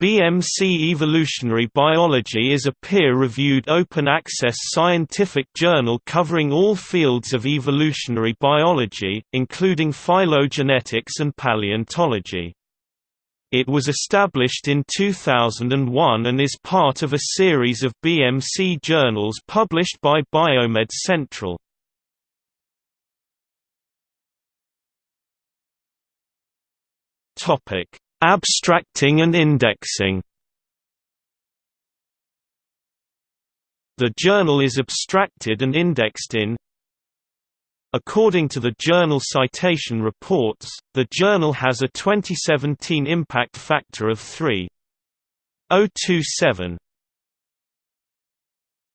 BMC Evolutionary Biology is a peer-reviewed open-access scientific journal covering all fields of evolutionary biology, including phylogenetics and paleontology. It was established in 2001 and is part of a series of BMC journals published by Biomed Central. Topic Abstracting and indexing. The journal is abstracted and indexed in. According to the Journal Citation Reports, the journal has a 2017 impact factor of 3.027.